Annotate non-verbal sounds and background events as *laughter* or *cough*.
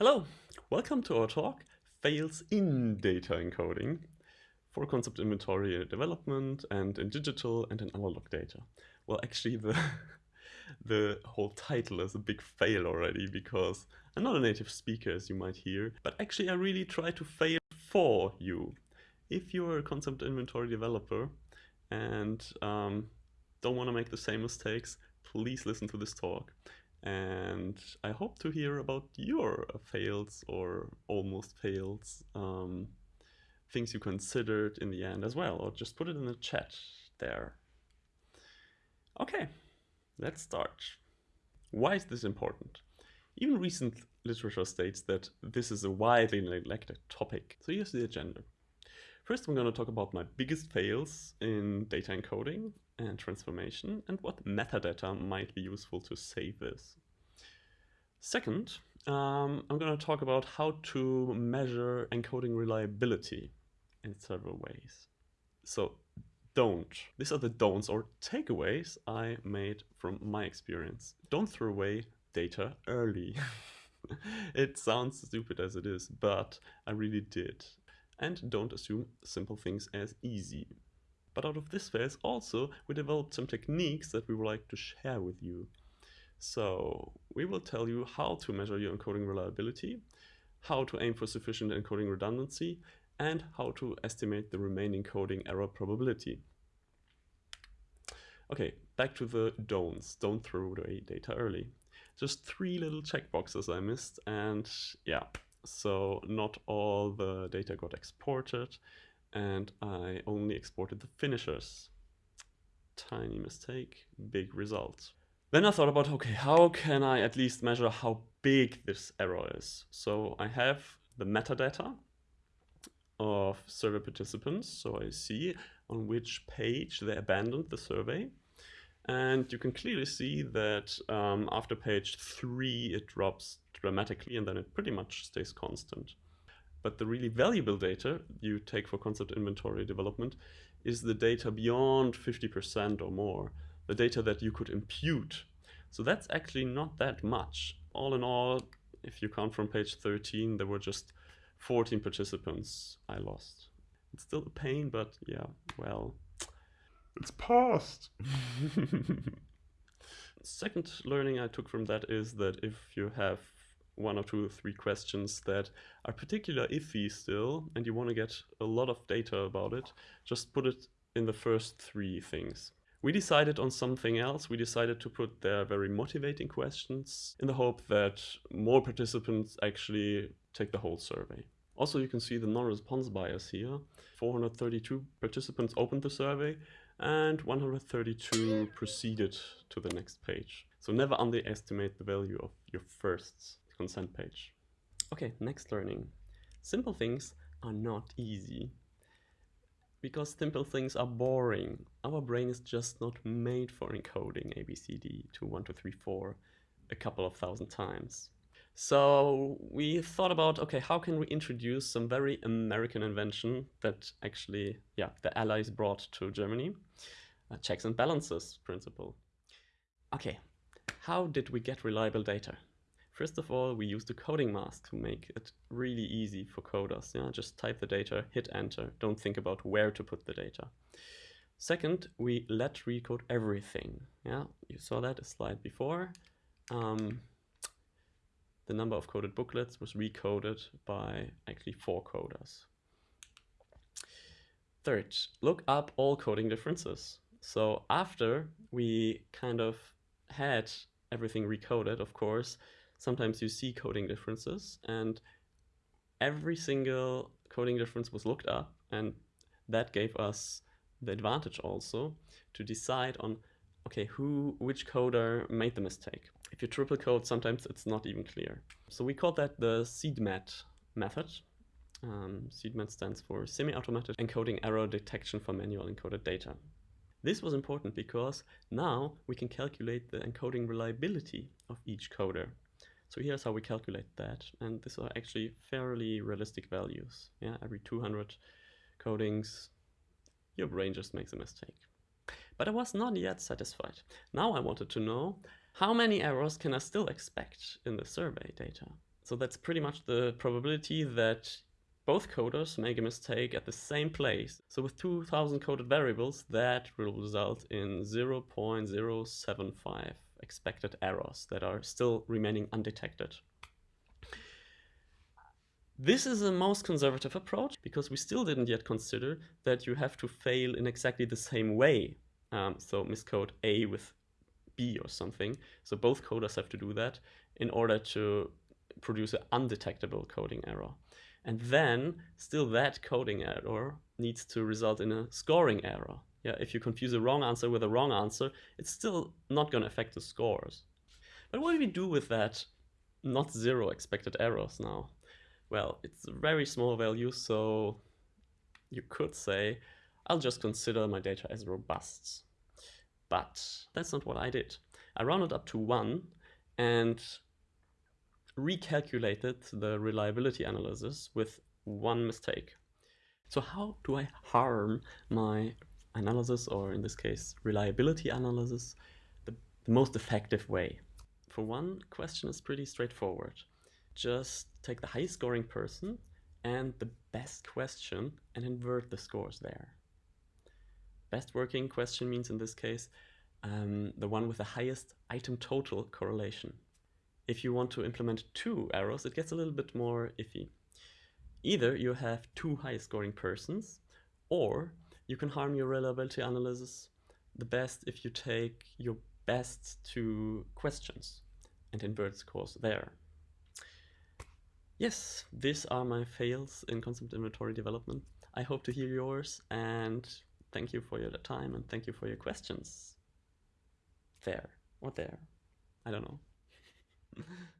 Hello, welcome to our talk, Fails in Data Encoding for concept inventory development and in digital and in analog data. Well, actually the, *laughs* the whole title is a big fail already because I'm not a native speaker as you might hear, but actually I really try to fail for you. If you're a concept inventory developer and um, don't want to make the same mistakes, please listen to this talk and I hope to hear about your fails or almost fails, um, things you considered in the end as well, or just put it in the chat there. Okay, let's start. Why is this important? Even recent literature states that this is a widely neglected topic. So here's the agenda. First, I'm going to talk about my biggest fails in data encoding and transformation and what metadata might be useful to save this. Second, um, I'm going to talk about how to measure encoding reliability in several ways. So don't. These are the don'ts or takeaways I made from my experience. Don't throw away data early. *laughs* it sounds stupid as it is, but I really did and don't assume simple things as easy. But out of this phase also, we developed some techniques that we would like to share with you. So we will tell you how to measure your encoding reliability, how to aim for sufficient encoding redundancy, and how to estimate the remaining coding error probability. Okay, back to the don'ts. Don't throw away data early. Just three little checkboxes I missed, and yeah, so not all the data got exported and I only exported the finishers. Tiny mistake, big result. Then I thought about, okay, how can I at least measure how big this error is? So I have the metadata of survey participants. So I see on which page they abandoned the survey. And you can clearly see that um, after page three, it drops dramatically and then it pretty much stays constant. But the really valuable data you take for concept inventory development is the data beyond 50% or more, the data that you could impute. So that's actually not that much. All in all, if you count from page 13, there were just 14 participants I lost. It's still a pain, but yeah, well, it's past. *laughs* Second learning I took from that is that if you have one or two or three questions that are particularly iffy still and you want to get a lot of data about it, just put it in the first three things. We decided on something else. We decided to put their very motivating questions in the hope that more participants actually take the whole survey. Also, you can see the non-response bias here. 432 participants opened the survey and 132 proceeded to the next page. So never underestimate the value of your first consent page. Okay, next learning. Simple things are not easy. Because simple things are boring. Our brain is just not made for encoding ABCD to 1, 2, 3, 4 a couple of thousand times. So we thought about, okay, how can we introduce some very American invention that actually, yeah, the Allies brought to Germany, checks and balances principle. Okay, how did we get reliable data? First of all, we used a coding mask to make it really easy for coders. Yeah? Just type the data, hit enter, don't think about where to put the data. Second, we let recode everything. Yeah, you saw that a slide before. Um, the number of coded booklets was recoded by actually four coders. Third, look up all coding differences. So after we kind of had everything recoded, of course, sometimes you see coding differences and every single coding difference was looked up and that gave us the advantage also to decide on okay who which coder made the mistake if you triple code sometimes it's not even clear so we call that the CEDMAT method um, CEDMAT stands for semi-automatic encoding error detection for manual encoded data this was important because now we can calculate the encoding reliability of each coder so here's how we calculate that. And these are actually fairly realistic values. Yeah, every 200 codings, your brain just makes a mistake. But I was not yet satisfied. Now I wanted to know how many errors can I still expect in the survey data? So that's pretty much the probability that both coders make a mistake at the same place. So with 2000 coded variables, that will result in 0.075 expected errors that are still remaining undetected. This is a most conservative approach because we still didn't yet consider that you have to fail in exactly the same way. Um, so miscode A with B or something. So both coders have to do that in order to produce an undetectable coding error. And then still that coding error needs to result in a scoring error. Yeah, if you confuse a wrong answer with a wrong answer, it's still not going to affect the scores. But what do we do with that not zero expected errors now? Well, it's a very small value, so you could say, I'll just consider my data as robust. But that's not what I did. I rounded up to one and recalculated the reliability analysis with one mistake. So how do I harm my analysis, or in this case, reliability analysis, the, the most effective way? For one, question is pretty straightforward. Just take the highest scoring person and the best question and invert the scores there. Best working question means in this case um, the one with the highest item total correlation. If you want to implement two arrows, it gets a little bit more iffy. Either you have two high scoring persons, or you can harm your reliability analysis the best if you take your best two questions and invert scores there. Yes, these are my fails in concept inventory development. I hope to hear yours and thank you for your time and thank you for your questions. There or there. I don't know. *laughs*